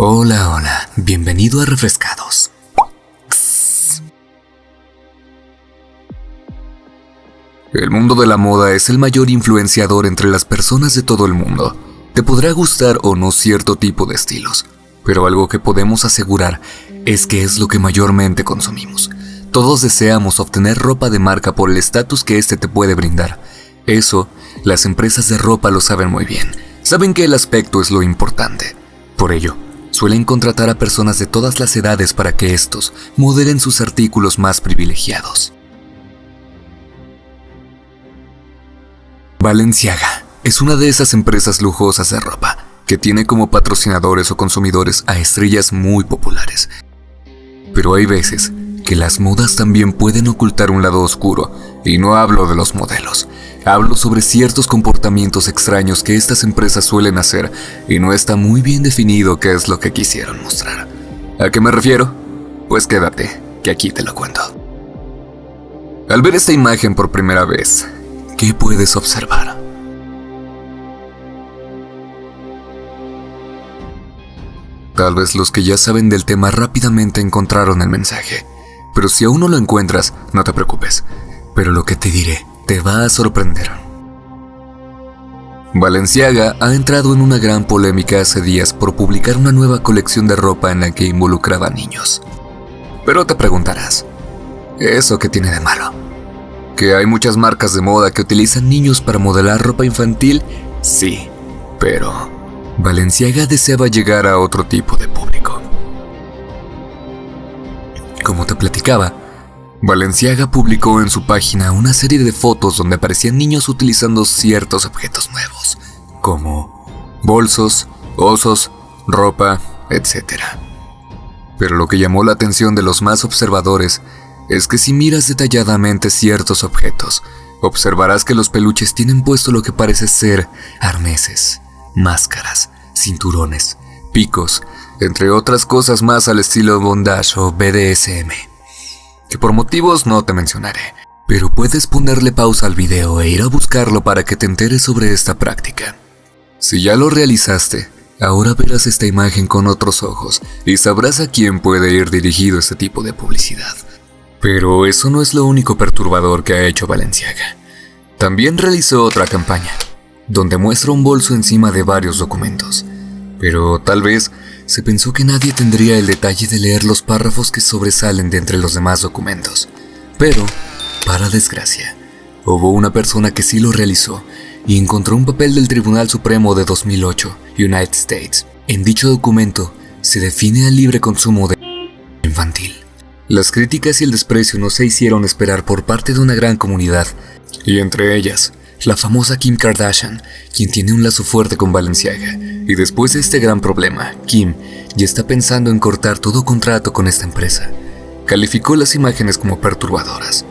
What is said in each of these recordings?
Hola, hola, bienvenido a Refrescados. El mundo de la moda es el mayor influenciador entre las personas de todo el mundo. Te podrá gustar o no cierto tipo de estilos, pero algo que podemos asegurar es que es lo que mayormente consumimos. Todos deseamos obtener ropa de marca por el estatus que éste te puede brindar. Eso, las empresas de ropa lo saben muy bien. Saben que el aspecto es lo importante. Por ello, suelen contratar a personas de todas las edades para que estos modelen sus artículos más privilegiados. Balenciaga es una de esas empresas lujosas de ropa que tiene como patrocinadores o consumidores a estrellas muy populares. Pero hay veces que las modas también pueden ocultar un lado oscuro, y no hablo de los modelos, hablo sobre ciertos comportamientos extraños que estas empresas suelen hacer y no está muy bien definido qué es lo que quisieron mostrar. ¿A qué me refiero? Pues quédate, que aquí te lo cuento. Al ver esta imagen por primera vez, ¿qué puedes observar? Tal vez los que ya saben del tema rápidamente encontraron el mensaje pero si aún no lo encuentras, no te preocupes. Pero lo que te diré te va a sorprender. Valenciaga ha entrado en una gran polémica hace días por publicar una nueva colección de ropa en la que involucraba niños. Pero te preguntarás, ¿eso qué tiene de malo? ¿Que hay muchas marcas de moda que utilizan niños para modelar ropa infantil? Sí, pero Valenciaga deseaba llegar a otro tipo de público. Como te platicaba, Valenciaga publicó en su página una serie de fotos donde aparecían niños utilizando ciertos objetos nuevos, como bolsos, osos, ropa, etc. Pero lo que llamó la atención de los más observadores es que si miras detalladamente ciertos objetos, observarás que los peluches tienen puesto lo que parece ser arneses, máscaras, cinturones, picos, entre otras cosas más al estilo bondage o BDSM, que por motivos no te mencionaré, pero puedes ponerle pausa al video e ir a buscarlo para que te enteres sobre esta práctica. Si ya lo realizaste, ahora verás esta imagen con otros ojos y sabrás a quién puede ir dirigido este tipo de publicidad. Pero eso no es lo único perturbador que ha hecho Valenciaga. También realizó otra campaña, donde muestra un bolso encima de varios documentos. Pero tal vez se pensó que nadie tendría el detalle de leer los párrafos que sobresalen de entre los demás documentos. Pero, para desgracia, hubo una persona que sí lo realizó y encontró un papel del Tribunal Supremo de 2008, United States. En dicho documento se define el libre consumo de infantil. Las críticas y el desprecio no se hicieron esperar por parte de una gran comunidad, y entre ellas, la famosa Kim Kardashian, quien tiene un lazo fuerte con Balenciaga. Y después de este gran problema, Kim ya está pensando en cortar todo contrato con esta empresa. Calificó las imágenes como perturbadoras.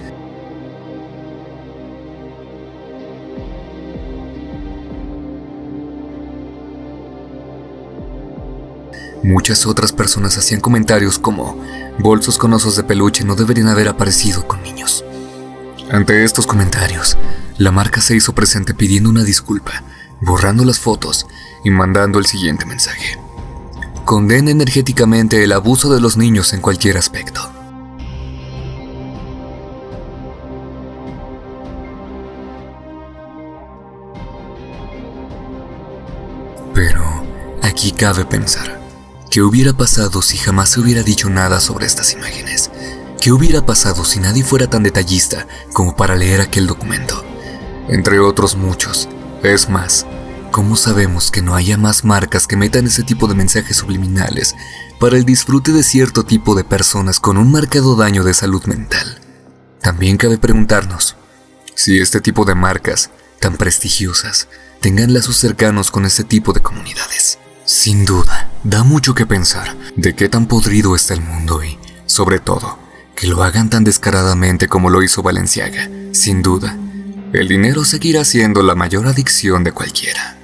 Muchas otras personas hacían comentarios como, bolsos con osos de peluche no deberían haber aparecido con niños. Ante estos comentarios, la marca se hizo presente pidiendo una disculpa, borrando las fotos y mandando el siguiente mensaje. Condena energéticamente el abuso de los niños en cualquier aspecto. Pero aquí cabe pensar, ¿qué hubiera pasado si jamás se hubiera dicho nada sobre estas imágenes? ¿Qué hubiera pasado si nadie fuera tan detallista como para leer aquel documento? Entre otros muchos. Es más, ¿cómo sabemos que no haya más marcas que metan ese tipo de mensajes subliminales para el disfrute de cierto tipo de personas con un marcado daño de salud mental? También cabe preguntarnos si este tipo de marcas, tan prestigiosas, tengan lazos cercanos con este tipo de comunidades. Sin duda, da mucho que pensar de qué tan podrido está el mundo y, sobre todo, que lo hagan tan descaradamente como lo hizo Valenciaga. Sin duda, el dinero seguirá siendo la mayor adicción de cualquiera.